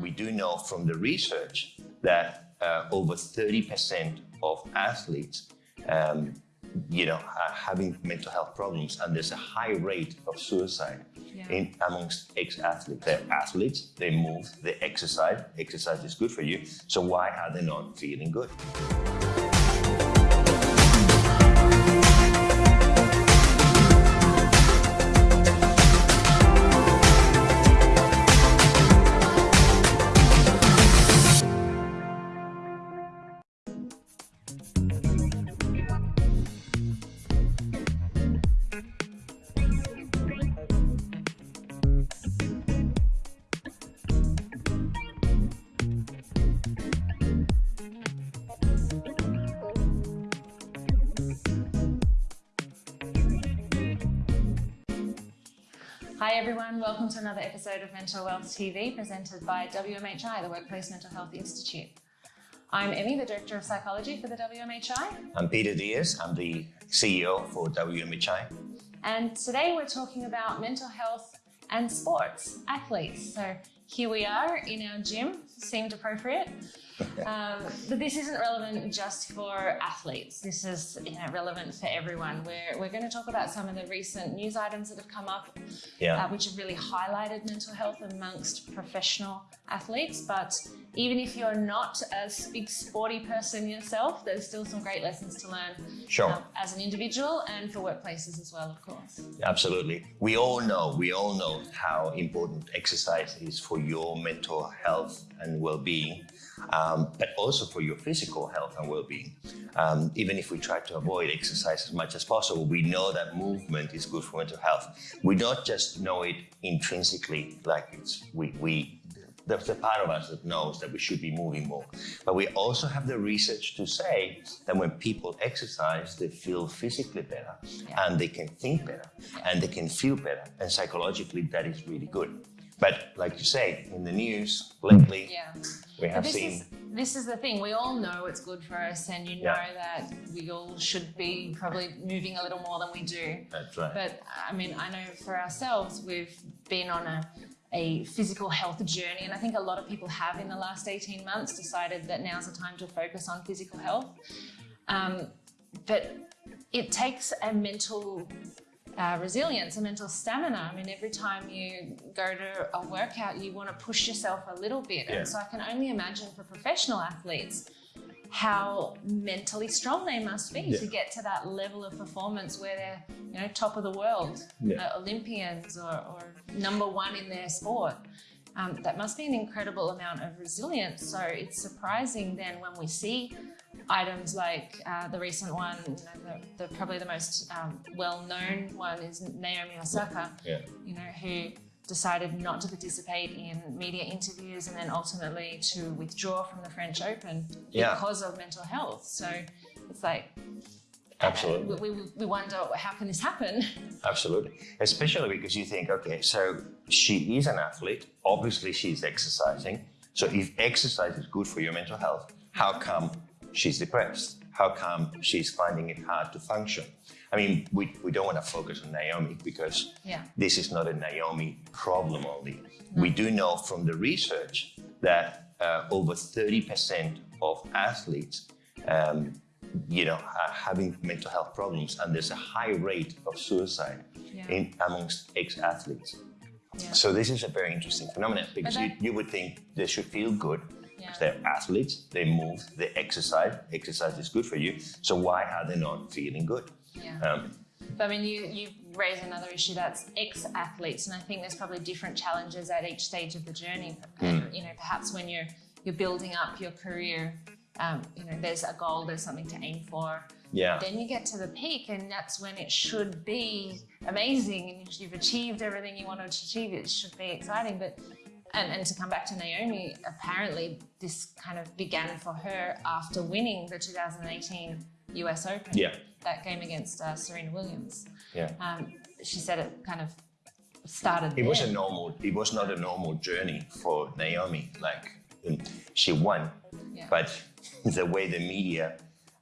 we do know from the research that uh, over 30% of athletes um, you know, are having mental health problems and there's a high rate of suicide yeah. in amongst ex-athletes. They're athletes, they move, they exercise, exercise is good for you, so why are they not feeling good? Everyone, welcome to another episode of Mental Wealth TV presented by WMHI, the Workplace Mental Health Institute. I'm Emmy, the Director of Psychology for the WMHI. I'm Peter Diaz, I'm the CEO for WMHI. And today we're talking about mental health and sports, athletes. So here we are in our gym, seemed appropriate. Um, but this isn't relevant just for athletes. This is you know, relevant for everyone. We're, we're going to talk about some of the recent news items that have come up, yeah. uh, which have really highlighted mental health amongst professional athletes. But even if you're not a big sporty person yourself, there's still some great lessons to learn sure. Um, as an individual and for workplaces as well, of course. Absolutely. We all know, we all know how important exercise is for your mental health and well-being um, but also for your physical health and well-being. Um, even if we try to avoid exercise as much as possible, we know that movement is good for mental health. We don't just know it intrinsically, like it's we, we there's a part of us that knows that we should be moving more. But we also have the research to say that when people exercise, they feel physically better yeah. and they can think better and they can feel better. And psychologically, that is really good. But like you say, in the news lately, yeah. We have this seen. Is, this is the thing. We all know it's good for us, and you know yeah. that we all should be probably moving a little more than we do. That's right. But I mean, I know for ourselves, we've been on a a physical health journey. And I think a lot of people have in the last 18 months decided that now's the time to focus on physical health. Um, but it takes a mental uh, resilience and mental stamina. I mean, every time you go to a workout, you want to push yourself a little bit. Yeah. And so I can only imagine for professional athletes how mentally strong they must be yeah. to get to that level of performance where they're, you know, top of the world, yeah. uh, Olympians or, or, number one in their sport. Um, that must be an incredible amount of resilience. So it's surprising then when we see items like uh, the recent one, you know, the, the, probably the most um, well-known one is Naomi Osaka, yeah. you know, who decided not to participate in media interviews and then ultimately to withdraw from the French Open yeah. because of mental health. So it's like, Absolutely. Uh, we, we, we wonder how can this happen? Absolutely. Especially because you think, okay, so she is an athlete. Obviously, she's exercising. So if exercise is good for your mental health, how come she's depressed? How come she's finding it hard to function? I mean, we, we don't want to focus on Naomi because yeah. this is not a Naomi problem only. No. We do know from the research that uh, over 30% of athletes, um, you know, are having mental health problems and there's a high rate of suicide yeah. in amongst ex-athletes. Yeah. So this is a very interesting phenomenon because you, you would think they should feel good yeah. They're athletes, they move, they exercise. Exercise is good for you. So why are they not feeling good? Yeah. Um, but I mean, you, you raise another issue that's ex-athletes, and I think there's probably different challenges at each stage of the journey. Mm. You know, perhaps when you're you're building up your career, um, you know, there's a goal, there's something to aim for. Yeah. Then you get to the peak, and that's when it should be amazing, and you've achieved everything you wanted to achieve. It should be exciting, but and, and to come back to Naomi, apparently this kind of began for her after winning the 2018 US Open. Yeah. That game against uh, Serena Williams. Yeah. Um, she said it kind of started. It there. was a normal. It was not a normal journey for Naomi. Like she won, yeah. but the way the media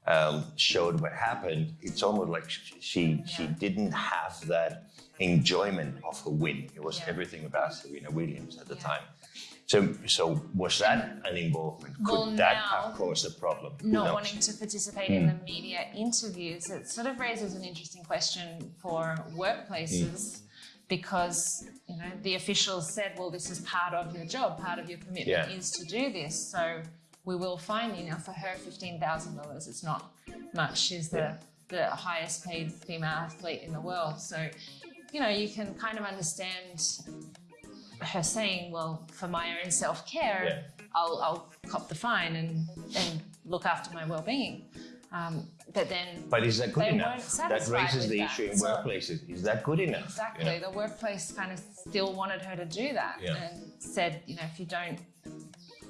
um, showed what happened, it's almost like she yeah. she didn't have that enjoyment of her win. It was yeah. everything about Serena Williams at the yeah. time. So, so was that an involvement? Could Well, that now- have caused a problem? Not knows? wanting to participate in hmm. the media interviews, it sort of raises an interesting question for workplaces hmm. because you know the officials said, well, this is part of your job, part of your commitment Yeah. is to do this. So we will find you. Now for her, fifteen thousand dollars is not much. She's the the highest paid female athlete in the world. So you know you can kind of understand her saying, well, for my own self care, Yeah. I'll, I'll cop the fine and, and look after my well being. Um, but then, But is that good enough? That raises the that. issue in So- workplaces. Is that good enough? exactly, You know? the workplace kind of still wanted her to do that Yeah. and said, you know, if you don't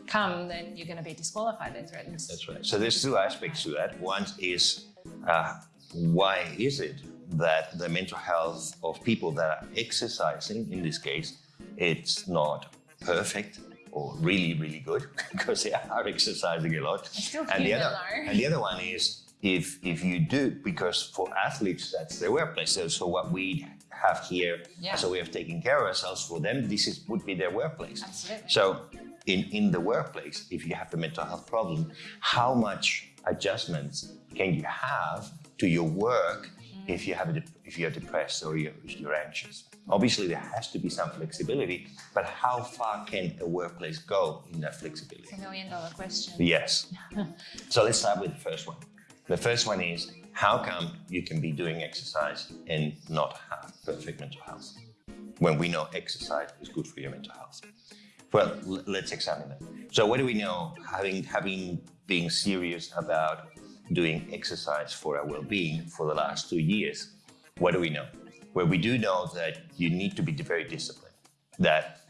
come, then you're going to be disqualified. They threatened. That's right. So there's two aspects to that. One is uh, why is it that the mental health of people that are exercising, in this case, it's not perfect or really, really good because they are exercising a lot. and the other and the other one is if if you do because for athletes that's their workplace. So, so what we have here Yeah. as a way of taking care of ourselves for them, this is would be their workplace. Absolutely. So in, in the workplace, if you have a mental health problem, how much adjustments can you have to your work if you have a, if you're depressed or you're, you're anxious? Obviously, there has to be some flexibility, but how far can a workplace go in that flexibility? It's a million dollar question. Yes. so let's start with the first one. The first one is how come you can be doing exercise and not have perfect mental health when we know exercise is good for your mental health? Well, let's examine that. So, what do we know? Having having been serious about doing exercise for our well-being for the last two years, what do we know? Well, we do know that you need to be very disciplined. That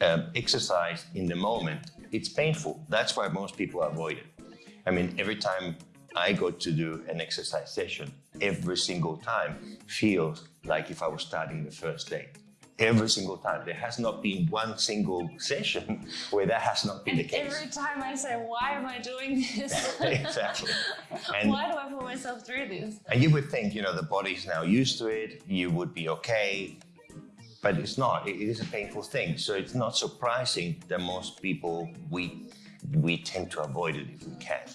um, exercise in the moment, it's painful. That's why most people avoid it. I mean, every time I go to do an exercise session, every single time feels like if I was starting the first day. Every single time. There has not been one single session where that has not been the case. every time I say, why am I doing this? exactly. And, why do I put myself through this? and you would think, you know, the body's now used to it, you would be okay. But it's not. It it is a painful thing. So it's not surprising that most people we we tend to avoid it if we can.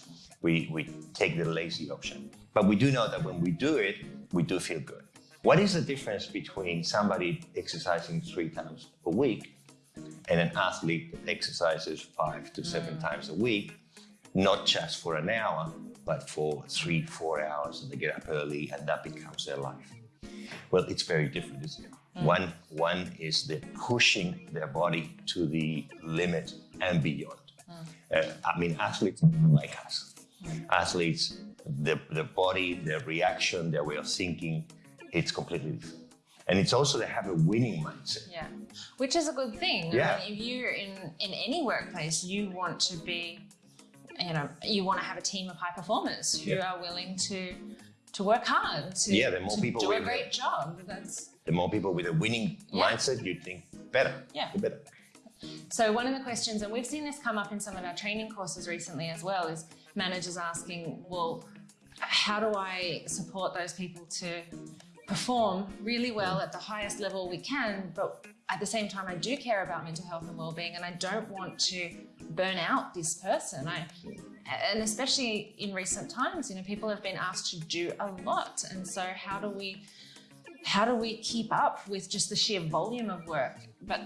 We we take the lazy option. But we do know that when we do it, we do feel good. What is the difference between somebody exercising three times a week and an athlete that exercises five to seven times a week, not just for an hour, but for three, four hours, and they get up early, and that becomes their life. Well, it's very different, isn't it? Mm. One, one is they're pushing their body to the limit and beyond. Mm. Uh, I mean, athletes like us. Mm. Athletes, the, the body, their reaction, their way of thinking, it's completely different. And it's also they have a winning mindset. Yeah, which is a good thing. Yeah. I mean, if you're in in any workplace, you want to be, you know, you want to have a team of high performers who Yeah. are willing to to work hard to, Yeah, the more to people do a great job. That's The more people with a winning Yeah. mindset, you think better. Yeah. the better. So one of the questions, and we've seen this come up in some of our training courses recently as well, is managers asking, well, how do I support those people to perform really well at the highest level we can, but at the same time, I do care about mental health and well-being, and I don't want to burn out this person. I, and especially in recent times, you know, people have been asked to do a lot, and so how do we how do we keep up with just the sheer volume of work, but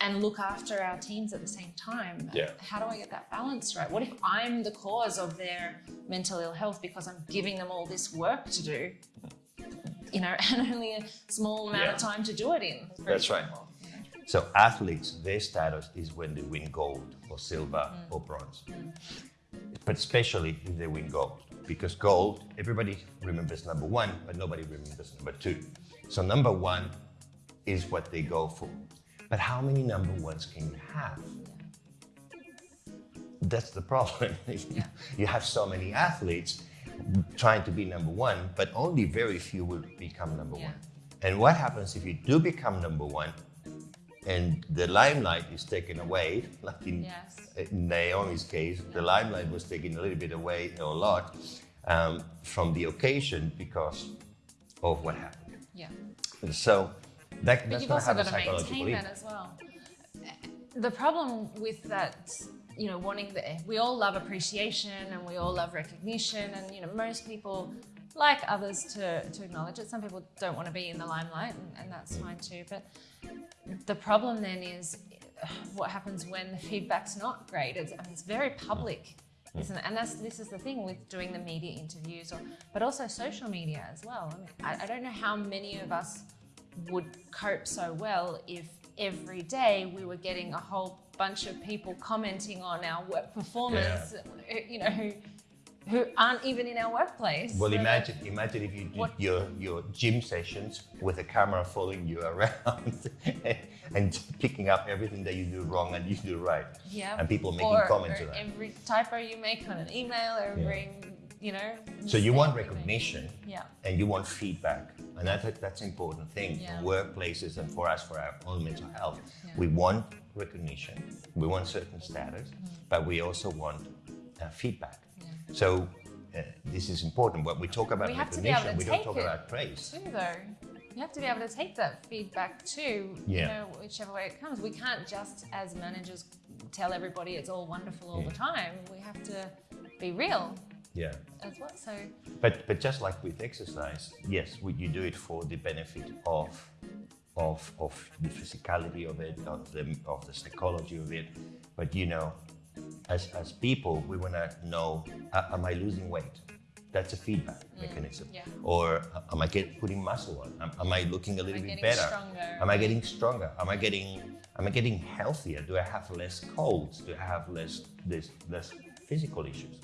and look after our teams at the same time? Yeah. How do I get that balance right? What if I'm the cause of their mental ill health because I'm giving them all this work to do? You know, and only a small amount of time to do it in. That's right. example, you know. So athletes, their status is when they win gold or silver mm. or bronze. But especially if they win gold. Because gold, everybody remembers number one, but nobody remembers number two. So number one is what they go for. But how many number ones can you have? That's the problem. you have so many athletes trying to be number one, but only very few will become number Yeah. one. And what happens if you do become number one and the limelight is taken away, like in, Yes. in Naomi's case, the limelight was taken a little bit away, or a lot, um, from the occasion because of what happened. Yeah. So that, But that's you've going to also have a got to psychological maintain that impact. as well. the problem with that, you know, wanting the, we all love appreciation and we all love recognition, and you know, most people like others to, to acknowledge it. Some people don't want to be in the limelight, and, and that's fine too. But the problem then is what happens when the feedback's not great. It's, I mean, it's very public. Isn't it? And that's this is the thing with doing the media interviews, or but also social media as well. I mean, I, I don't know how many of us would cope so well if every day we were getting a whole bunch of people commenting on our work performance, eh, you know, who, who aren't even in our workplace. Well, So imagine imagine if you did What- your your gym sessions with a camera following you around and picking up everything that you do wrong and you do right. Yeah. And people making or, comments or on that. every typo you make on an email, every, you know. So you want recognition Yeah. and you want feedback. And that's a, that's an important thing Yeah. in workplaces and for us, for our own mental health. Yeah. We want recognition, we want certain status, but we also want uh, feedback. Yeah. So uh, this is important. When we talk about We have to be able recognition, we don't talk it about praise. too though. You have to be able to take that feedback too, you know, whichever way it comes. We can't just as managers tell everybody it's all wonderful all the time. We have to be real Yeah. as well. So But but just like with exercise, yes, we, you do it for the benefit of of of the physicality of it, of the of the psychology of it. But you know, as as people, we want to know: uh, Am I losing weight? That's a feedback mechanism. Mm, yeah. Or uh, am I get putting muscle on? Am, am I looking a little bit better? stronger? Am I getting stronger? Am I getting am I getting healthier? Do I have less colds? Do I have less this less physical issues?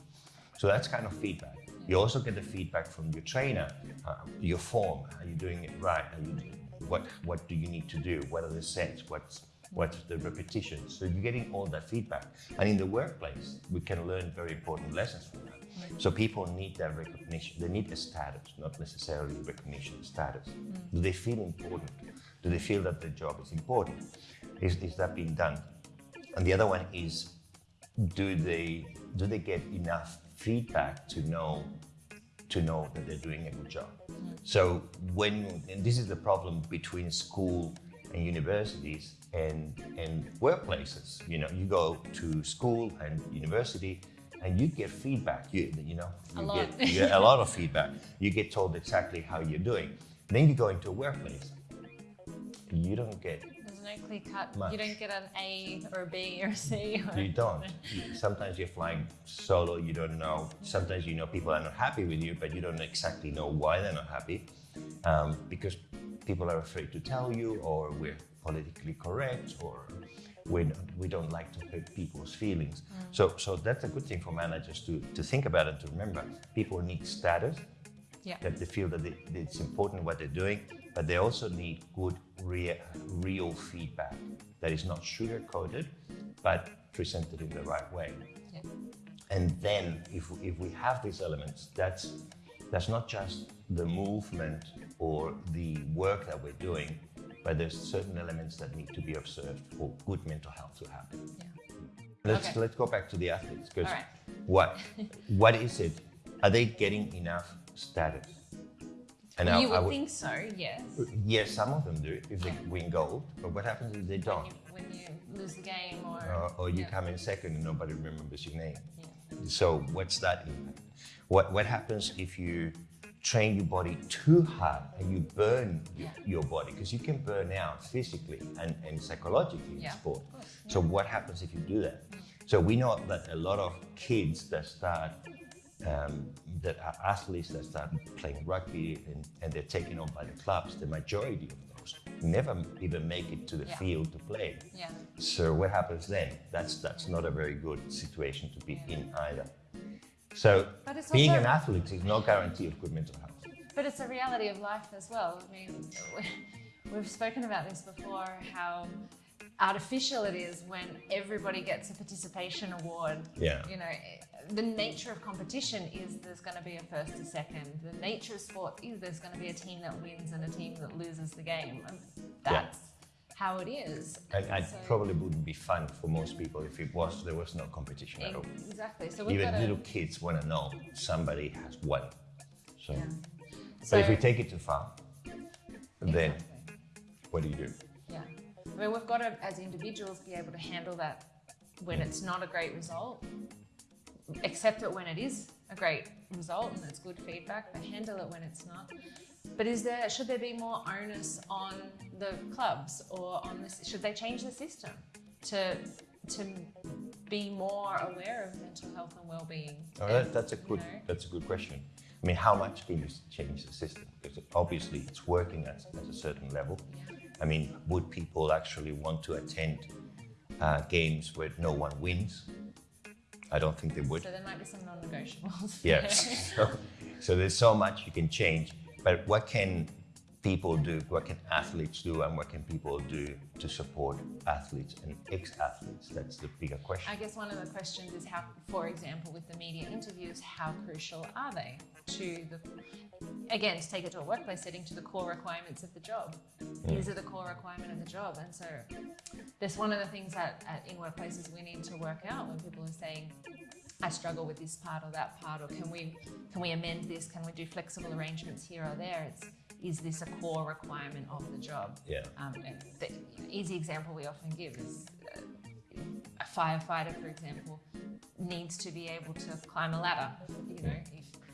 So that's kind of feedback. You also get the feedback from your trainer, uh, your form. Are you doing it right? Are you, what what do you need to do? What are the sets? What's what's the repetitions? So you're getting all that feedback. And in the workplace, we can learn very important lessons from that. So people need that recognition. They need a status, not necessarily recognition, status. Do they feel important? Do they feel that their job is important? Is, is that being done? And the other one is do they do they get enough feedback to know to know that they're doing a good job. So when and this is the problem between school and universities and and workplaces. You know you go to school and university and you get feedback. You you know A you lot. get you get a lot of feedback. You get told exactly how you're doing. Then you go into a workplace. You don't get no clear cut. Much. You don't get an A or a B or a C. Or, You don't. Sometimes you're flying solo, you don't know. Sometimes you know people are not happy with you, but you don't exactly know why they're not happy. Um, because people are afraid to tell you, or we're politically correct, or we don't, we don't like to hurt people's feelings. So, so that's a good thing for managers to, to think about and to remember. People need status, Yeah. that they feel that they, it's important what they're doing, but they also need good, rea- real feedback that is not sugar coated, but presented in the right way. Yeah. And then, if, if we have these elements, that's that's not just the movement or the work that we're doing, but there's certain elements that need to be observed for good mental health to happen. Yeah. Let's Okay. let's go back to the athletes because right. what what is it? Are they getting enough status? And you would would- think so, yes. yes, some of them do if they win gold. But what happens if they don't, you, when you lose the game or. or, or you yeah. come in second and nobody remembers your name? Yeah. So what's that impact? What what happens if you train your body too hard and you burn Yeah. your body? Because you can burn out physically and, and psychologically in sport. So what happens if you do that? Mm. So we know that a lot of kids that start um, that are athletes that start playing rugby and, and they're taken on by the clubs, the majority of those never even make it to the Yeah. field to play. Yeah. So what happens then? That's that's not a very good situation to be in either. So being an athlete is no guarantee of good mental health. But it's a reality of life as well. I mean, we've spoken about this before how artificial it is when everybody gets a participation award. Yeah. You know, the nature of competition is there's going to be a first to second. The nature of sport is there's going to be a team that wins and a team that loses the game. Um, and that's how it is. And it so- probably wouldn't be fun for most people if it was there was no competition at all. Exactly. So Even little kids want to know somebody has won. So, Yeah. but if we take it too far, then Exactly. what do you do? Yeah. I mean, we've got to, as individuals, be able to handle that when it's not a great result, accept it when it is a great result and it's good feedback, but handle it when it's not. But is there should there be more onus on the clubs or on this? Should they change the system to to be more aware of mental health and well-being? Oh, that, that's a good you know, that's a good question. I mean, how much can you change the system? Because obviously it's working at, at a certain level. I mean, would people actually want to attend uh, games where no one wins? I don't think they would. So there might be some non-negotiables. Yes. so, so there's so much you can change, but what can people do? What can athletes do, and what can people do to support athletes and ex-athletes? That's the bigger question. I guess one of the questions is how, for example, with the media interviews, how crucial are they to the, again, to take it to a workplace setting, to the core requirements of the job? Is it a core requirement of the job? And so that's one of the things that at, in workplaces we need to work out when people are saying, I struggle with this part or that part, or can we can we amend this? Can we do flexible arrangements here or there? It's is this a core requirement of the job? Yeah. Um, the easy example we often give is uh, a firefighter, for example, needs to be able to climb a ladder. You know,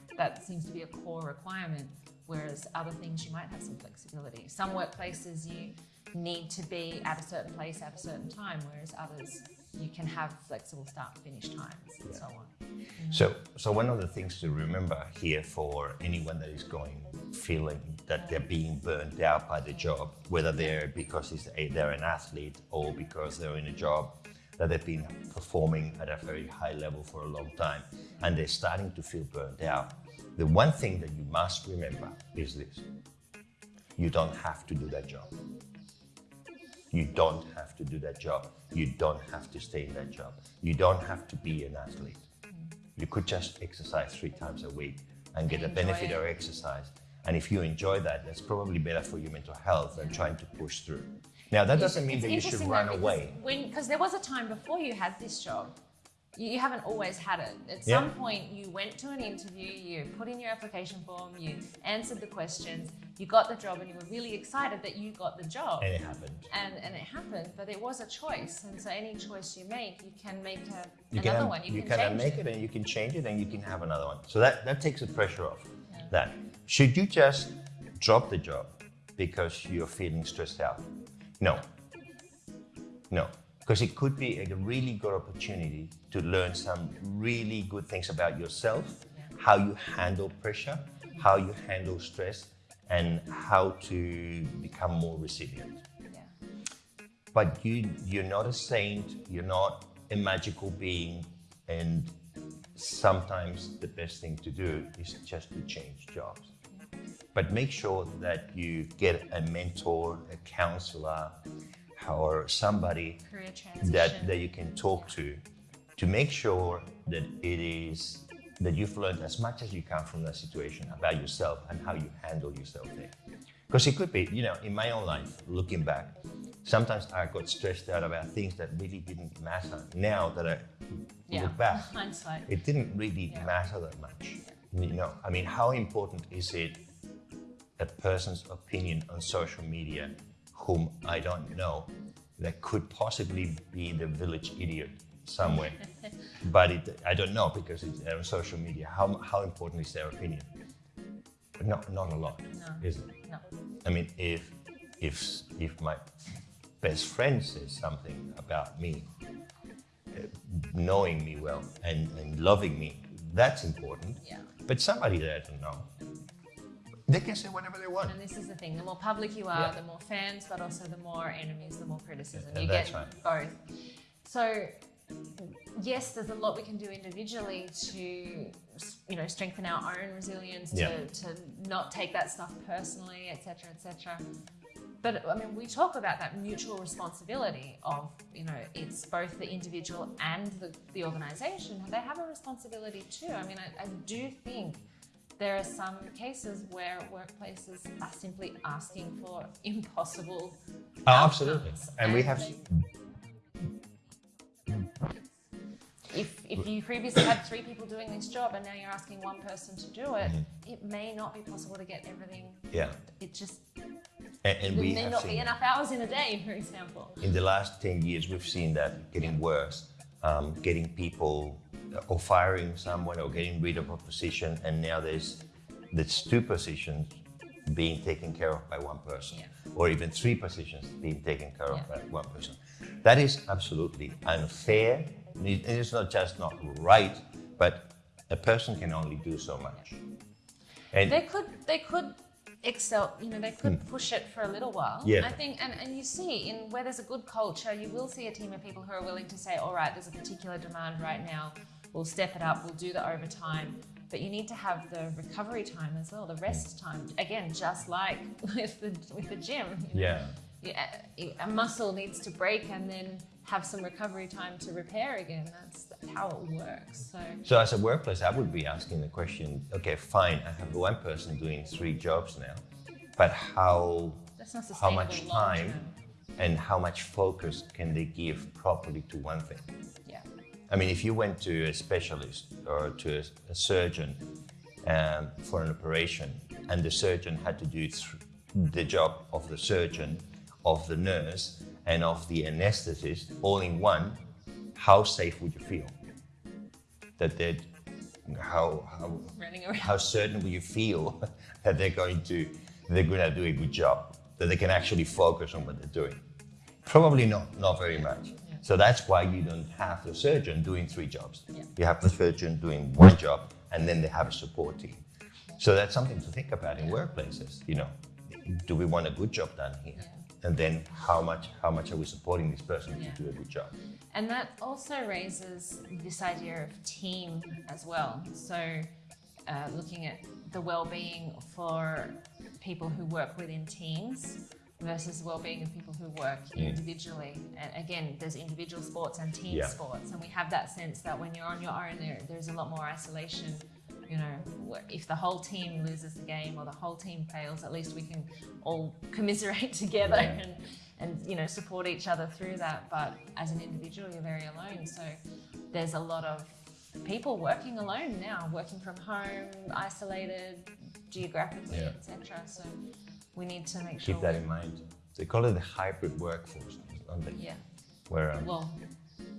if that seems to be a core requirement. Whereas other things you might have some flexibility. Some workplaces you need to be at a certain place at a certain time, whereas others you can have flexible start finish times and so on. So, so one of the things to remember here for anyone that is going feeling that they're being burned out by the job, whether they're because it's a, they're an athlete or because they're in a job that they've been performing at a very high level for a long time, and they're starting to feel burned out. The one thing that you must remember is this: you don't have to do that job. You don't have to do that job. You don't have to stay in that job. You don't have to be an athlete. You could just exercise three times a week and get the benefit it. of exercise. And if you enjoy that, that's probably better for your mental health than trying to push through. Now, that doesn't mean It's that you should run away. When because there was a time before you had this job. You, haven't always had it. At Yeah. some point, you went to an interview, you put in your application form, you answered the questions, you got the job, and you were really excited that you got the job. And it happened. And, and it happened, but it was a choice. And so any choice you make, you can make a, You another can, one. You, you can, can change make it and you can change it and you can have another one. So that, that takes the pressure off. That should you just drop the job because you're feeling stressed out? No. No. Because it could be a really good opportunity to learn some really good things about yourself, how you handle pressure, how you handle stress, and how to become more resilient Yeah. but you you're not a saint you're not a magical being and sometimes the best thing to do is just to change jobs but make sure that you get a mentor a counselor or somebody that, that you can talk to to make sure that it is that you've learned as much as you can from that situation about yourself and how you handle yourself there. Because it could be, you know, in my own life, looking back, sometimes I got stressed out about things that really didn't matter. Now that I yeah. look back, Hindsight. it didn't really Yeah. matter that much. You know, I mean, how important is it a person's opinion on social media whom I don't know that could possibly be the village idiot somewhere? but it, I don't know because it's on social media. How, how important is their opinion? Not, not a lot, No. is it? No. I mean, if if if my best friend says something about me, uh, knowing me well and, and loving me, that's important. Yeah. But somebody that I don't know, they can say whatever they want. And this is the thing: the more public you are, Yeah. the more fans, but also the more enemies, the more criticism. Yeah, you that's get right. both. So, yes, there's a lot we can do individually to, you know, strengthen our own resilience, Yeah. to, to not take that stuff personally, etc., etc. But I mean, we talk about that mutual responsibility of, you know, it's both the individual and the, the organization. They have a responsibility too. I mean, I, I do think there are some cases where workplaces are simply asking for impossible. Oh, absolutely. outcomes. And we have If, if you previously had three people doing this job and now you're asking one person to do it, it may not be possible to get everything. yeah. It just And, and we may have not be enough hours in a day, for example. in the last 10 years, we've seen that getting worse, um, getting people or firing someone or getting rid of a position, and now there's there's two positions being taken care of by one person, Yeah. or even three positions being taken care of Yeah. by one person. That is absolutely unfair. It is not just not right, but a person can only do so much. And They could they could excel, you know, they could push it for a little while. Hmm. Yeah. I think and, and you see in where there's a good culture, you will see a team of people who are willing to say, all right, there's a particular demand right now, we'll step it up, we'll do the overtime. But you need to have the recovery time as well, the rest mm. time. Again, just like with the with the gym. you know. yeah. Yeah, a muscle needs to break and then have some recovery time to repair again. That's how it works. So So as a workplace, I would be asking the question, okay, fine, I have one person doing three jobs now, but how how much time and how much focus can they give properly to one thing? I mean, if you went to a specialist or to a, a surgeon um, for an operation, and the surgeon had to do the job of the surgeon, of the nurse, and of the anesthetist all in one, how safe would you feel? That they'd, how, how, how certain will you feel that they're going to they're going to do a good job that they can actually focus on what they're doing? Probably not not very much so that's why you don't have the surgeon doing three jobs. Yeah. you have the surgeon doing one job and then they have a support team. So that's something to think about in workplaces you know. Do we want a good job done here? And then how much how much are we supporting this person Yeah. to do a good job? And that also raises this idea of team as well. So, uh, looking at the well-being for people who work within teams versus the well-being of people who work individually. And again, there's individual sports and team Yeah. sports, and we have that sense that when you're on your own, there there's a lot more isolation. You know, if the whole team loses the game or the whole team fails, at least we can all commiserate together Yeah. and and you know support each other through that but as an individual you're very alone so there's a lot of people working alone now working from home isolated geographically Yeah. etc so we need to make sure keep that in mind they call it the hybrid workforce don't they? yeah where um, well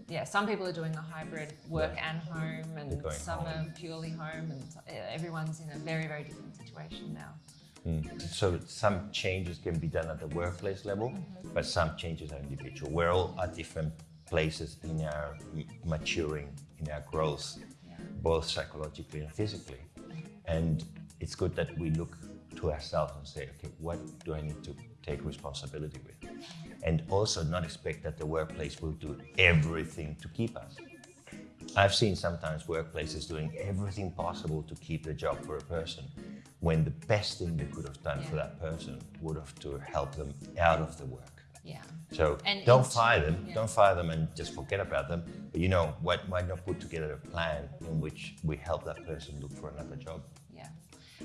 yeah some people are doing a hybrid work and home and some home. are purely home and everyone's in a very very different situation now mm. So some changes can be done at the workplace level, mm-hmm. but some changes are individual. We're all at different places in our maturing, in our growth, both psychologically and physically. Mm-hmm. And it's good that we look to ourselves and say, okay, what do I need to take responsibility with? And also not expect that the workplace will do everything to keep us. I've seen sometimes workplaces doing everything possible to keep the job for a person when the best thing they could have done for that person would have to help them out of the work. yeah So And don't fire them, yeah. don't fire them and just forget about them. But you know, why, why not put together a plan in which we help that person look for another job?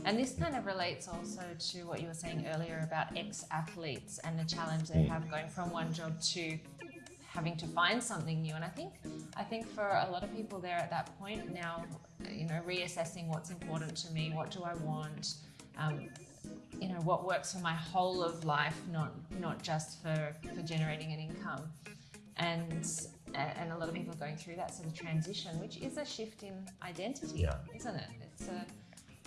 And this kind of relates also to what you were saying earlier about ex athletes and the challenge they have going from one job to having to find something new. And I think I think for a lot of people they're at that point now, you know, reassessing what's important to me, what do I want, um, you know, what works for my whole of life, not not just for, for generating an income. And and a lot of people are going through that sort of transition, which is a shift in identity, Yeah. isn't it? It's a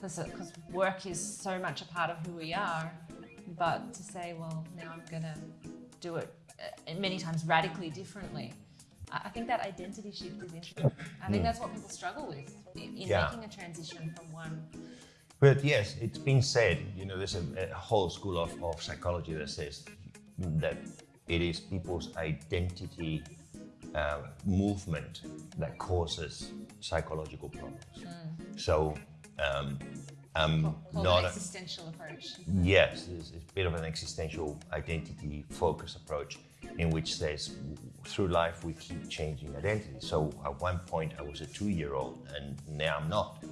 because work is so much a part of who we are, but to say, well, now I'm going to do it uh, many times radically differently. I think that identity shift is interesting. I think that's what people struggle with in, Yeah. making a transition from one. But yes, it's been said, you know, there's a, a whole school of, of psychology that says that it is people's identity uh, movement that causes psychological problems. So um, Called not an existential approach. Yes, it's, a bit of an existential identity focus approach in which says through life we keep changing identity. So at one point I was a two year old and now I'm not.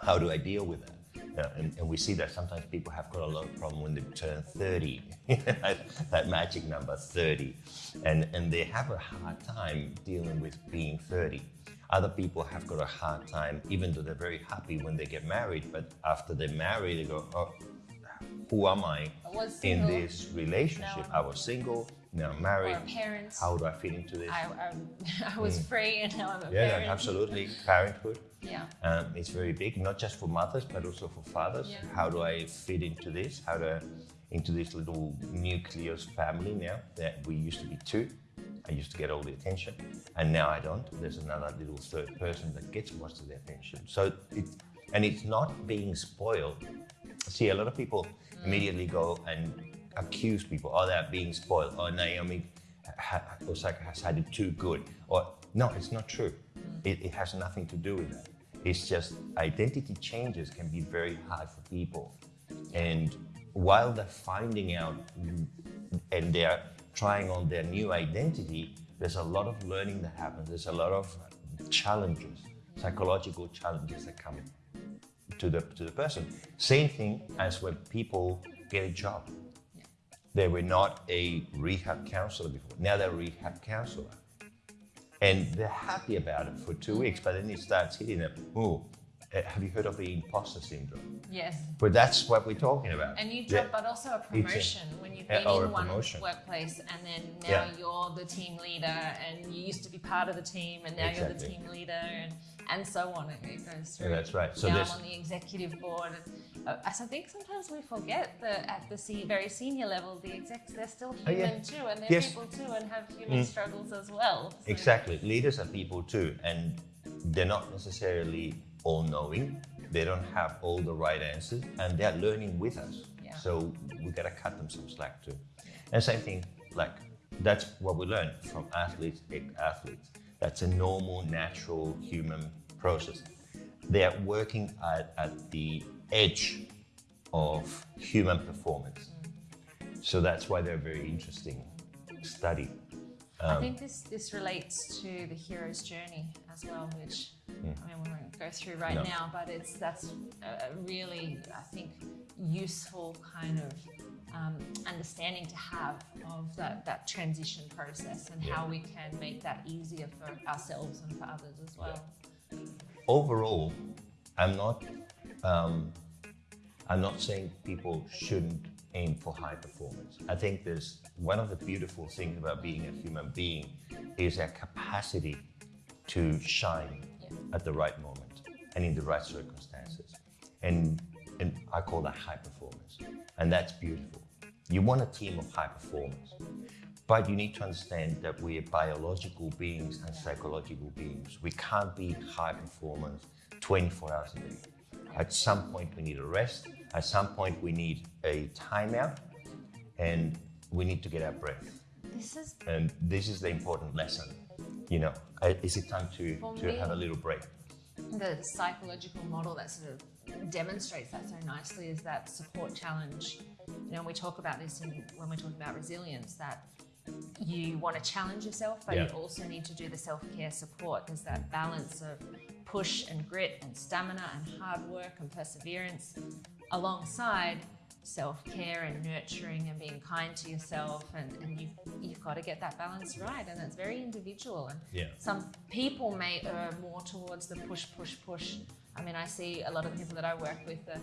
How do I deal with that? Yeah, and, and we see that sometimes people have got a lot of problem when they turn 30, that, that magic number 30, and, and they have a hard time dealing with being 30. Other people have got a hard time, even though they're very happy when they get married, but after they marry, they go, oh, who am I I in this relationship? I was single, now I'm married. Or a parent. How do I fit into this? I, I, I was free and now I'm a Mm. yeah, parent. absolutely. Parenthood. Yeah. Um, it's very big, not just for mothers, but also for fathers. Yeah. How do I fit into this? How do I, into this little nucleus family now that we used to be two? I used to get all the attention, and now I don't. There's another little third person that gets most of the attention. So it, and it's not being spoiled. See, a lot of people immediately go and accuse people. Oh, they're being spoiled. Oh, Naomi Osaka has had it too good. Or no, it's not true. It, it has nothing to do with that. It's just identity changes can be very hard for people. And while they're finding out and they're trying on their new identity, there's a lot of learning that happens. There's a lot of challenges, psychological challenges that come to the to the person. Same thing as when people get a job. They were not a rehab counselor before. Now they're a rehab counselor. And they're happy about it for two weeks, but then it starts hitting them. Oh, uh, have you heard of the imposter syndrome? Yes. But that's what we're talking about. And you drop, but also a promotion when you've been in one promotion. workplace and then now Yeah. you're the team leader and you used to be part of the team and now you're the team leader and, and so on. It, it goes through. Yeah, that's right. So now there's- I'm on the executive board. And, uh, I think sometimes we forget that at the very senior level, the execs, they're still Oh, human yeah. too and they're Yes. Mm. people too and have human struggles as well. So- Exactly. Leaders are people too, and they're not necessarily all knowing. They don't have all the right answers, and they're learning with us. Yeah. So we gotta cut them some slack too. And same thing, like that's what we learn from athletes, athletes. That's a normal, natural human process. They are working at, at the edge of human performance. Mm. So that's why they're a very interesting study. I um, think this this relates to the hero's journey as well, which I mean we won't go through right. No. now, but it's that's a really I think useful kind of um, understanding to have of that that transition process and how we can make that easier for ourselves and for others as well. overall, I'm not, um, I'm not saying people shouldn't aim for high performance. I think there's one of the beautiful things about being a human being is our capacity to shine Yeah. At the right moment and in the right circumstances. And, and I call that high performance. And that's beautiful. You want a team of high performers. But you need to understand that we are biological beings and psychological beings. We can't be high performance 24 hours a day. At some point, we need a rest. At some point, we need a timeout, and we need to get our breath. This is And this is the important lesson. You know, is it time to, For to me- have a little break? the psychological model that sort of demonstrates that so nicely is that support challenge. You know, we talk about this in, when we talk about resilience that you want to challenge yourself, but you also need to do the self care support. There's that balance of push and grit and stamina and hard work and perseverance alongside self care and nurturing and being kind to yourself. And, and you've, got to get that balance right. And it's very individual. And Yeah. some people may err more towards the push, push, push. I mean, I see a lot of people that I work with, the,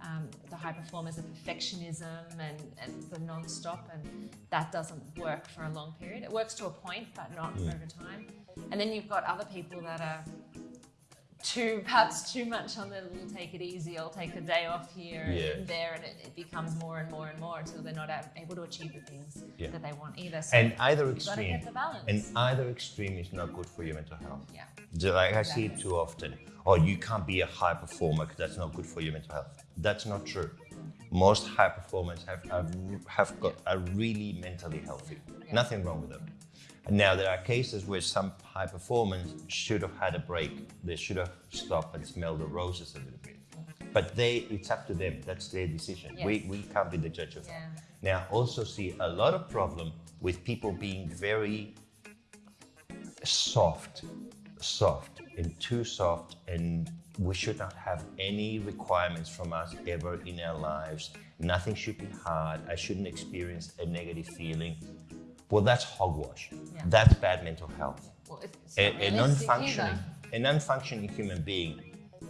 um, the high performers, the perfectionism and, and the non-stop, and that doesn't work for a long period. It works to a point, but not over time. And then you've got other people that are too, perhaps too much on the little take it easy, I'll take a day off here Yeah. and there, and it, it becomes more and more and more until they're not able to achieve the things Yeah. that they want either. So And either you've got to extreme, and either extreme is not good for your mental health. yeah. Like I see it too often. Oh, you can't be a high performer because that's not good for your mental health. That's not true. Mm. Most high performers have have, have got are really mentally healthy. Nothing wrong with them. And now there are cases where some high performers should have had a break. They should have stopped and smelled the roses a little bit. But they, it's up to them. That's their decision. We, Yes. we can't be the judge of that. Yeah. Now, also see a lot of problem with people being very soft, soft, and too soft, and we should not have any requirements from us ever in our lives. Nothing should be hard. I shouldn't experience a negative feeling. Well, that's hogwash. Yeah. That's bad mental health. Well, it's A, a non-functioning, a non-functioning human being,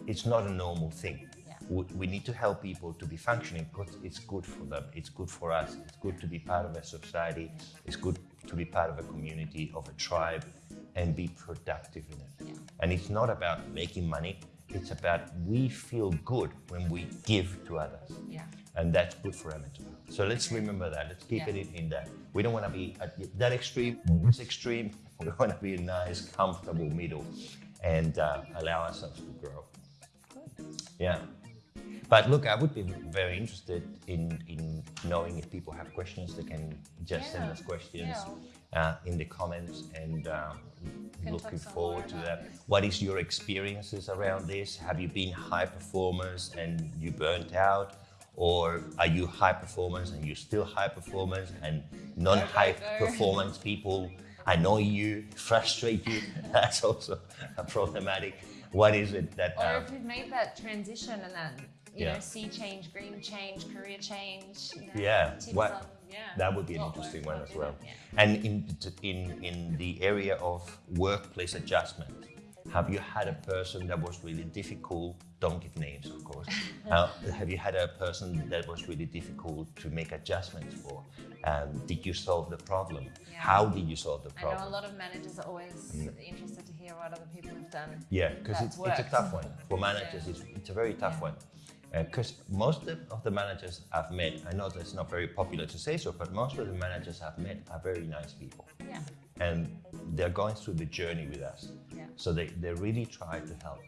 it's not a normal thing. Yeah. we, we need to help people to be functioning because it's good for them. It's good for us. It's good to be part of a society. It's good to be part of a community, of a tribe, and be productive in it. Yeah. And it's not about making money. It's about we feel good when we give to others. Yeah. And that's good for our mental health. So let's remember that. Let's keep Yeah. it in, in that. We don't want to be at that extreme or this extreme. We want to be a nice, comfortable middle and uh, allow ourselves to grow. Yeah. But look, I would be very interested in, in knowing if people have questions, they can just send us questions Yeah. uh, in the comments and um, looking forward to that. this. What is your experiences around this? Have you been high performers and you burnt out? Or are you high performance and you're still high performance and non-high performance people annoy you, frustrate you? That's also a problematic. What is it that... Or um, if we've made that transition and that, you Yeah. know, sea change, green change, career change. You know, Yeah, what- on, yeah. That would be an interesting one as well. yeah. And in, in, in the area of workplace adjustment, have you had a person that was really difficult? Don't give names, of course. uh, have you had a person that was really difficult to make adjustments for? Um, did you solve the problem? Yeah. How did you solve the problem? I know a lot of managers are always interested to hear what other people have done. Yeah, because it's, it's a tough one. For managers, Yeah. it's, it's a very tough Yeah. one. Because most of, of the managers I've met, I know that's not very popular to say so, but most of the managers I've met are very nice people. Yeah. And they're going through the journey with us. Yeah. So they, they really try to help.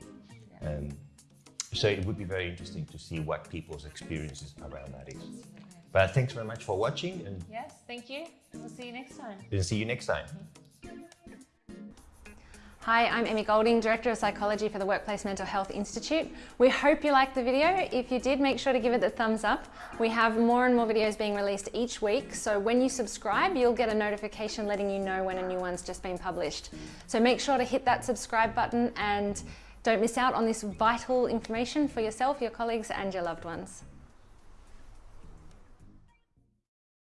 Yeah. Um, so it would be very interesting to see what people's experiences around that is. But thanks very much for watching and Yes, thank you. We'll see you next time. we'll see you next time. Hi, I'm Emmy Golding, Director of Psychology for the Workplace Mental Health Institute. We hope you liked the video. If you did, make sure to give it the thumbs up. We have more and more videos being released each week, so when you subscribe, you'll get a notification letting you know when a new one's just been published. So make sure to hit that subscribe button and don't miss out on this vital information for yourself, your colleagues and your loved ones.